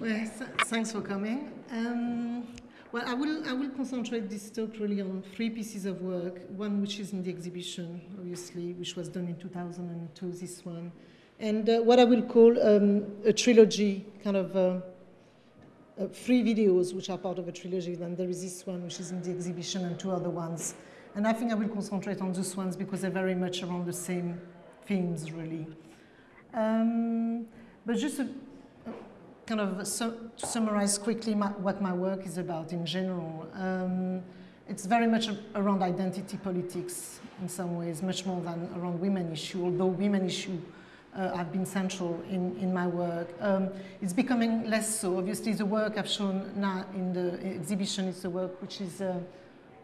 Well, th thanks for coming. Um, well, I will, I will concentrate this talk really on three pieces of work. One which is in the exhibition, obviously, which was done in 2002, this one. And uh, what I will call um, a trilogy, kind of uh, uh, three videos which are part of a trilogy. Then there is this one which is in the exhibition and two other ones. And I think I will concentrate on those ones because they're very much around the same themes, really. Um, but just a, kind of su summarize quickly my, what my work is about in general. Um, it's very much around identity politics in some ways, much more than around women issue, although women issue uh, have been central in, in my work. Um, it's becoming less so. Obviously, the work I've shown now in the exhibition is the work which is, uh,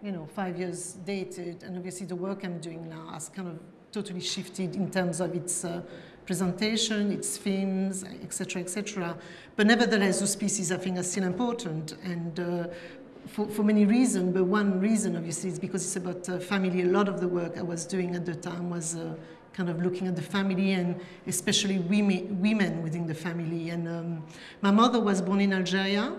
you know, five years dated, and obviously the work I'm doing now has kind of totally shifted in terms of its uh, presentation, its themes, etc., etc. But nevertheless, those pieces I think are still important and uh, for, for, many reasons, but one reason obviously is because it's about uh, family. A lot of the work I was doing at the time was uh, kind of looking at the family and especially women, women within the family. And um, my mother was born in Algeria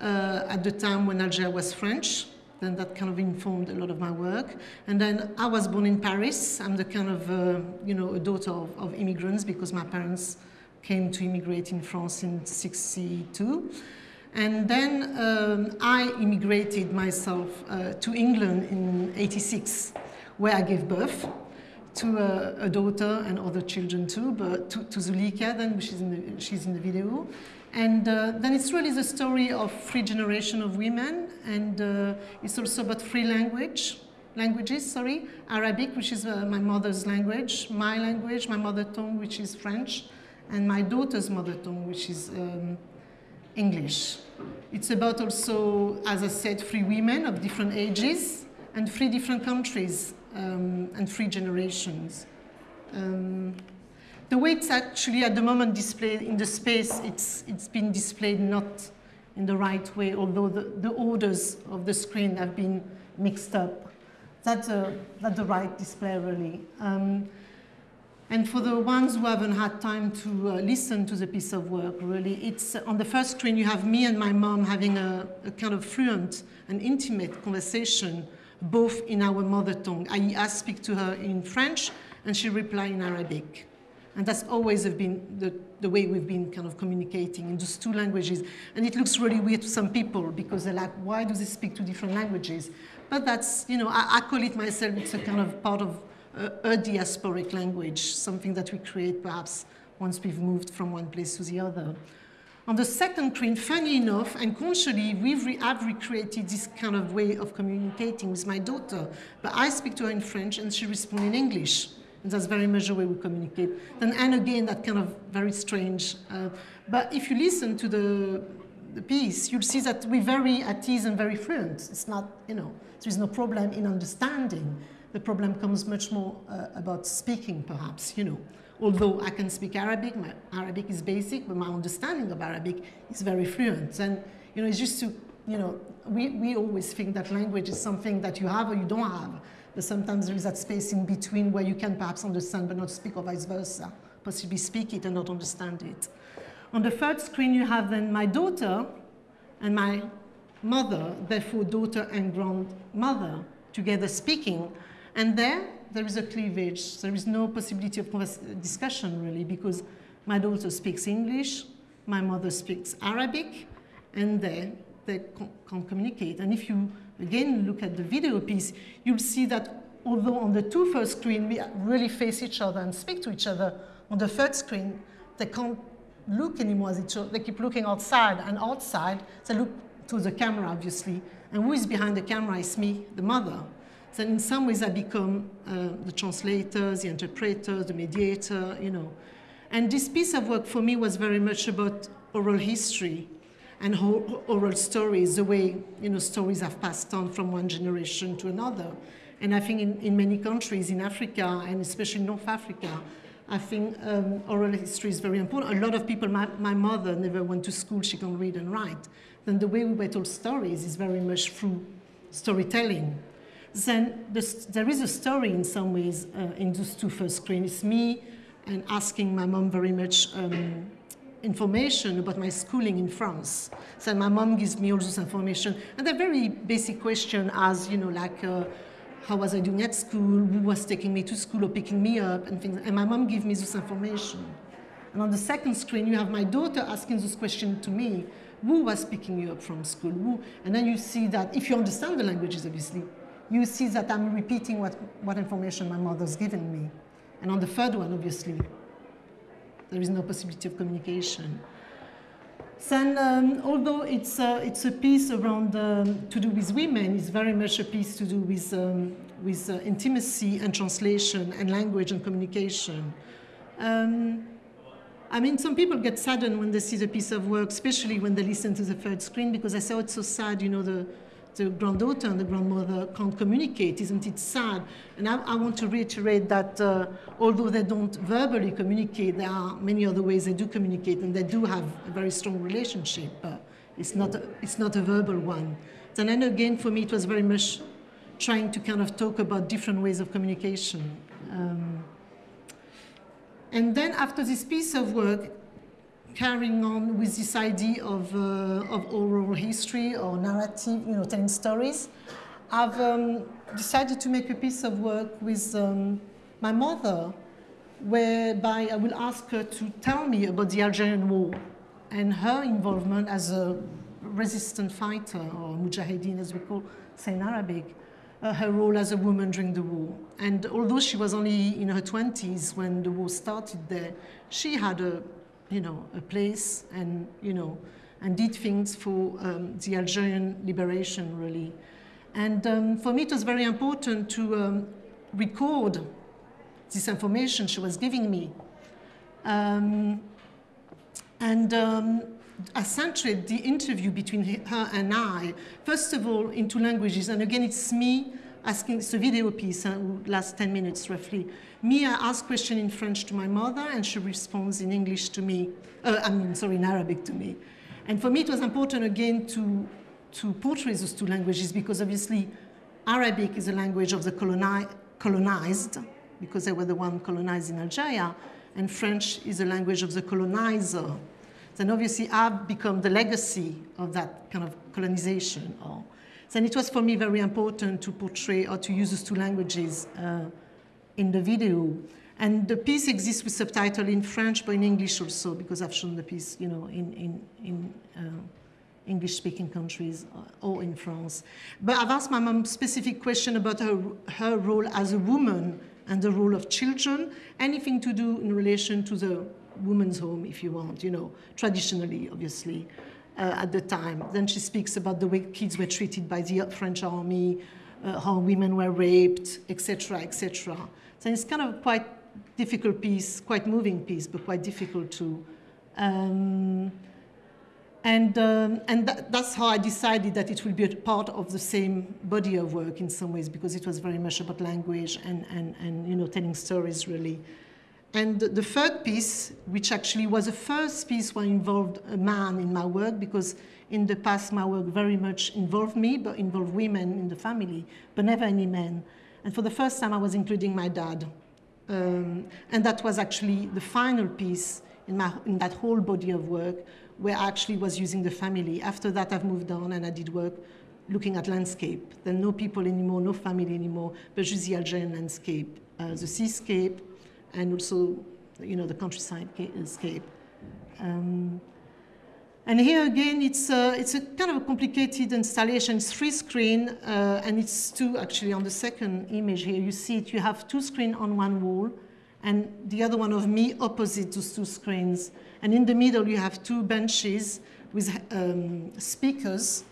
uh, at the time when Algeria was French then that kind of informed a lot of my work. And then I was born in Paris. I'm the kind of, uh, you know, a daughter of, of, immigrants because my parents came to immigrate in France in 62. And then um, I immigrated myself uh, to England in 86, where I gave birth to a, a, daughter and other children too, but to, to Zulika then, which is in the, she's in the video. And uh, then it's really the story of three generations of women, and uh, it's also about three language, languages, sorry, Arabic, which is uh, my mother's language, my language, my mother tongue, which is French, and my daughter's mother tongue, which is um, English. It's about also, as I said, three women of different ages and three different countries um, and three generations. Um, the way it's actually at the moment displayed in the space, it's, it's been displayed not in the right way, although the, the orders of the screen have been mixed up. That's, a, that's the right display, really. Um, and for the ones who haven't had time to uh, listen to the piece of work, really, it's uh, on the first screen you have me and my mom having a, a kind of fluent and intimate conversation, both in our mother tongue. I, I speak to her in French, and she replies in Arabic. And that's always been the, the way we've been kind of communicating in those two languages. And it looks really weird to some people because they're like, why do they speak two different languages? But that's, you know, I, I call it myself, it's a kind of part of a, a diasporic language, something that we create perhaps once we've moved from one place to the other. On the second screen, funny enough, and consciously, we've re I've recreated this kind of way of communicating with my daughter. But I speak to her in French and she responds in English. And that's very much the way we communicate. Then, and again, that kind of very strange. Uh, but if you listen to the, the piece, you'll see that we're very at ease and very fluent. It's not, you know, there's no problem in understanding. The problem comes much more uh, about speaking, perhaps, you know. Although I can speak Arabic, my Arabic is basic, but my understanding of Arabic is very fluent. And, you know, it's just to, you know, we, we always think that language is something that you have or you don't have. But sometimes there is that space in between where you can perhaps understand but not speak or vice versa, possibly speak it and not understand it. On the third screen, you have then my daughter and my mother, therefore daughter and grandmother, together speaking. And there, there is a cleavage. There is no possibility of discussion, really, because my daughter speaks English, my mother speaks Arabic, and there they can't communicate. And if you again look at the video piece, you'll see that although on the two first screen we really face each other and speak to each other, on the third screen they can't look anymore at each other. They keep looking outside and outside. They look to the camera, obviously. And who is behind the camera is me, the mother. So in some ways I become uh, the translator, the interpreter, the mediator, you know. And this piece of work for me was very much about oral history and oral stories, the way you know, stories have passed on from one generation to another. And I think in, in many countries in Africa, and especially North Africa, I think um, oral history is very important. A lot of people, my, my mother never went to school, she can read and write. Then the way we were told stories is very much through storytelling. Then the, there is a story in some ways uh, in those two first screens. It's me and asking my mom very much um, information about my schooling in France. So my mom gives me all this information. And they're very basic question as, you know, like, uh, how was I doing at school, who was taking me to school or picking me up, and things. And my mom gives me this information. And on the second screen, you have my daughter asking this question to me, who was picking you up from school? Who? And then you see that, if you understand the languages, obviously, you see that I'm repeating what, what information my mother's given me. And on the third one, obviously, there is no possibility of communication. Then, um, although it's it's a piece around um, to do with women, it's very much a piece to do with, um, with uh, intimacy and translation and language and communication. Um, I mean, some people get saddened when they see the piece of work, especially when they listen to the third screen, because I say, oh, it's so sad, you know, the, the granddaughter and the grandmother can't communicate. Isn't it sad? And I, I want to reiterate that uh, although they don't verbally communicate, there are many other ways they do communicate, and they do have a very strong relationship. But it's not a, it's not a verbal one. And then again, for me, it was very much trying to kind of talk about different ways of communication. Um, and then after this piece of work, carrying on with this idea of, uh, of oral history or narrative, you know, telling stories, I've um, decided to make a piece of work with um, my mother, whereby I will ask her to tell me about the Algerian War and her involvement as a resistant fighter, or mujahideen as we call say in Arabic, uh, her role as a woman during the war. And although she was only in her 20s when the war started there, she had a you know, a place and, you know, and did things for um, the Algerian liberation, really. And um, for me, it was very important to um, record this information she was giving me. Um, and um, accentuate the interview between her and I, first of all, in two languages. And again, it's me asking, it's a video piece, uh, last 10 minutes roughly. Me, I ask question in French to my mother, and she responds in English to me, uh, I mean, sorry, in Arabic to me. And for me, it was important again to, to portray those two languages because obviously Arabic is a language of the coloni colonized, because they were the one colonized in Algeria, and French is a language of the colonizer. Then obviously I've become the legacy of that kind of colonization or then it was for me very important to portray or to use those two languages uh, in the video. And the piece exists with subtitle in French, but in English also, because I've shown the piece, you know, in, in, in uh, English-speaking countries uh, or in France. But I've asked my mom specific question about her, her role as a woman and the role of children, anything to do in relation to the woman's home, if you want, you know, traditionally, obviously at the time. Then she speaks about the way kids were treated by the French army, uh, how women were raped, etc., etc. So it's kind of a quite difficult piece, quite moving piece, but quite difficult too. Um, and um, and that, that's how I decided that it will be a part of the same body of work in some ways, because it was very much about language and, and, and you know, telling stories really. And the third piece, which actually was the first piece where I involved a man in my work, because in the past my work very much involved me, but involved women in the family, but never any men. And for the first time I was including my dad. Um, and that was actually the final piece in, my, in that whole body of work where I actually was using the family. After that I've moved on and I did work looking at landscape. Then no people anymore, no family anymore, but just the Algerian landscape, uh, the seascape, and also, you know, the countryside scape. Um, and here again, it's a, it's a kind of a complicated installation. It's three screen, uh, and it's two actually on the second image here. You see it, you have two screen on one wall, and the other one of me opposite those two screens. And in the middle, you have two benches with um, speakers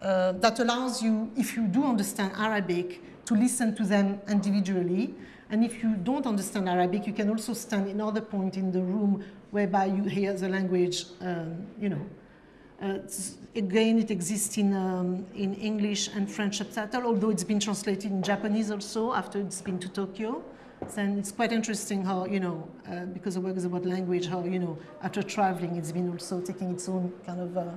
uh, that allows you, if you do understand Arabic, to listen to them individually. And if you don't understand Arabic, you can also stand in other point in the room whereby you hear the language, um, you know. Uh, again, it exists in, um, in English and French subtitle, although it's been translated in Japanese also after it's been to Tokyo. Then it's quite interesting how, you know, uh, because the work is about language, how, you know, after traveling, it's been also taking its own kind of uh,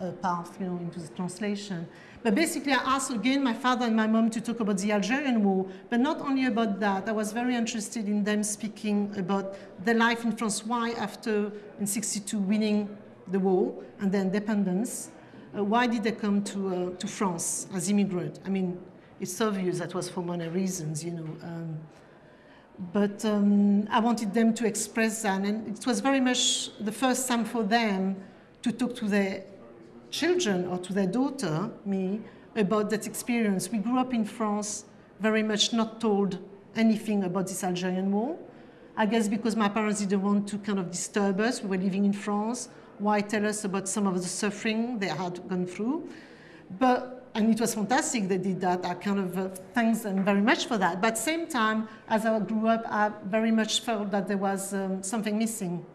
uh, path, you know, into the translation. But basically, I asked again my father and my mom to talk about the Algerian War, but not only about that. I was very interested in them speaking about their life in France. Why, after in '62 winning the war and the independence, uh, why did they come to uh, to France as immigrants? I mean, it's obvious that was for many reasons, you know. Um, but um, I wanted them to express that, and it was very much the first time for them to talk to their children or to their daughter, me, about that experience. We grew up in France very much not told anything about this Algerian war. I guess because my parents didn't want to kind of disturb us. We were living in France. Why tell us about some of the suffering they had gone through? But, and it was fantastic they did that. I kind of uh, thanks them very much for that. But same time, as I grew up, I very much felt that there was um, something missing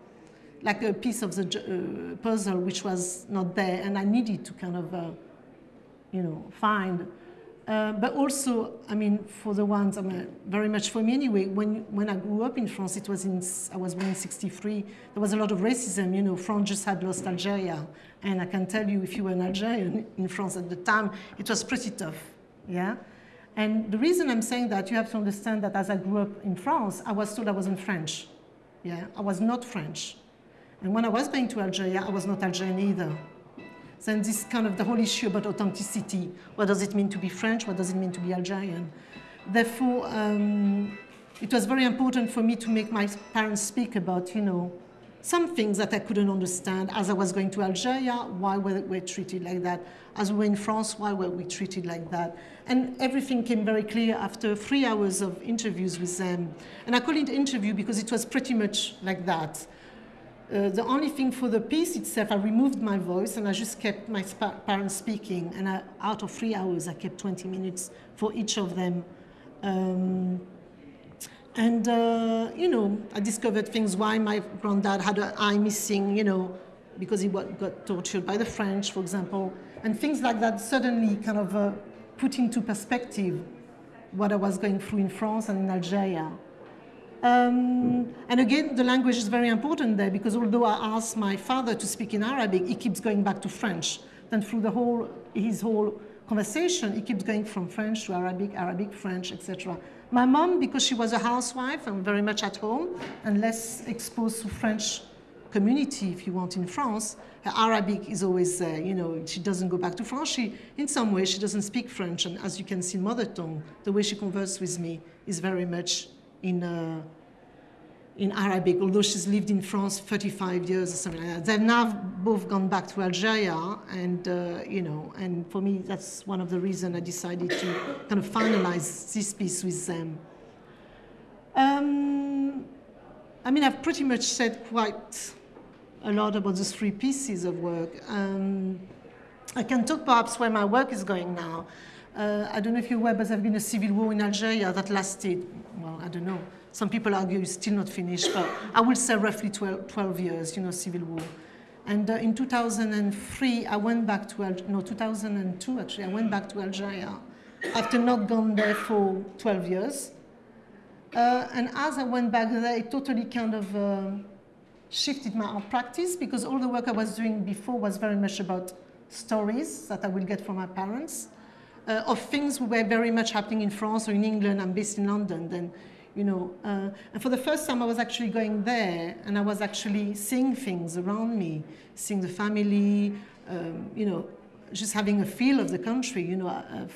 like a piece of the uh, puzzle which was not there, and I needed to kind of, uh, you know, find. Uh, but also, I mean, for the ones, I mean, very much for me anyway, when, when I grew up in France, it was in, I was born in 63, there was a lot of racism, you know, France just had lost Algeria. And I can tell you, if you were an Algerian in France at the time, it was pretty tough, yeah? And the reason I'm saying that, you have to understand that as I grew up in France, I was told I wasn't French, yeah? I was not French. And when I was going to Algeria, I was not Algerian either. Then this kind of the whole issue about authenticity. What does it mean to be French? What does it mean to be Algerian? Therefore, um, it was very important for me to make my parents speak about, you know, some things that I couldn't understand as I was going to Algeria, why were we treated like that? As we were in France, why were we treated like that? And everything came very clear after three hours of interviews with them. And I call it interview because it was pretty much like that. Uh, the only thing for the piece itself, I removed my voice and I just kept my parents speaking. And I, out of three hours, I kept 20 minutes for each of them. Um, and, uh, you know, I discovered things why my granddad had an eye missing, you know, because he got tortured by the French, for example. And things like that suddenly kind of uh, put into perspective what I was going through in France and in Algeria. Um, and again, the language is very important there because although I asked my father to speak in Arabic, he keeps going back to French. Then through the whole, his whole conversation, he keeps going from French to Arabic, Arabic, French, etc. My mom, because she was a housewife and very much at home and less exposed to French community, if you want, in France, her Arabic is always there. You know, she doesn't go back to France. She, in some way, she doesn't speak French. And as you can see, mother tongue, the way she converses with me is very much in, uh, in Arabic, although she's lived in France 35 years or something like that. They've now both gone back to Algeria, and uh, you know, and for me, that's one of the reasons I decided to kind of finalize this piece with them. Um, I mean, I've pretty much said quite a lot about those three pieces of work. Um, I can talk perhaps where my work is going now. Uh, I don't know if you're aware, but there's been a civil war in Algeria that lasted, well, I don't know. Some people argue it's still not finished, but I would say roughly 12, 12 years, you know, civil war. And uh, in 2003, I went back to, Al no, 2002 actually, I went back to Algeria after not gone there for 12 years. Uh, and as I went back there, it totally kind of uh, shifted my art practice because all the work I was doing before was very much about stories that I will get from my parents uh, of things were very much happening in France or in England. I'm based in London. Then, you know, uh, and for the first time I was actually going there and I was actually seeing things around me, seeing the family, um, you know, just having a feel of the country, you know. Uh,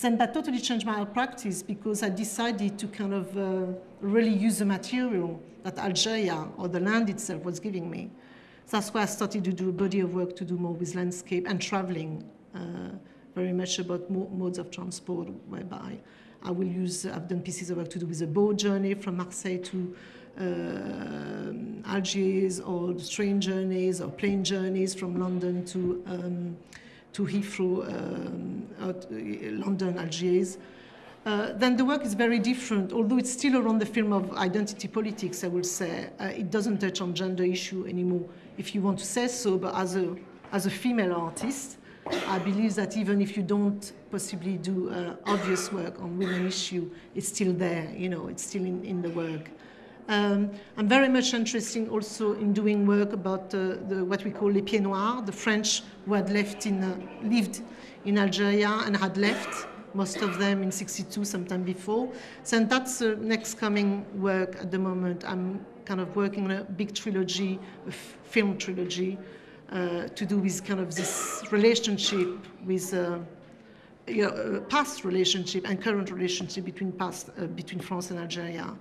then that totally changed my practice because I decided to kind of uh, really use the material that Algeria or the land itself was giving me. That's why I started to do a body of work to do more with landscape and traveling. Uh, very much about mo modes of transport, whereby I will use, I've done pieces of work to do with a boat journey from Marseille to uh, Algiers, or train journeys or plane journeys from London to, um, to Heathrow, um, uh, London, Algiers. Uh, then the work is very different, although it's still around the film of identity politics, I will say. Uh, it doesn't touch on gender issue anymore, if you want to say so, but as a, as a female artist, I believe that even if you don't possibly do uh, obvious work on women issue, it's still there, you know, it's still in, in the work. Um, I'm very much interested also in doing work about uh, the, what we call les pieds noirs, the French who had left in, uh, lived in Algeria and had left, most of them in 62, sometime before. So that's the next coming work at the moment. I'm kind of working on a big trilogy, a film trilogy, uh, to do with kind of this relationship with uh, you know, past relationship and current relationship between past uh, between France and Algeria.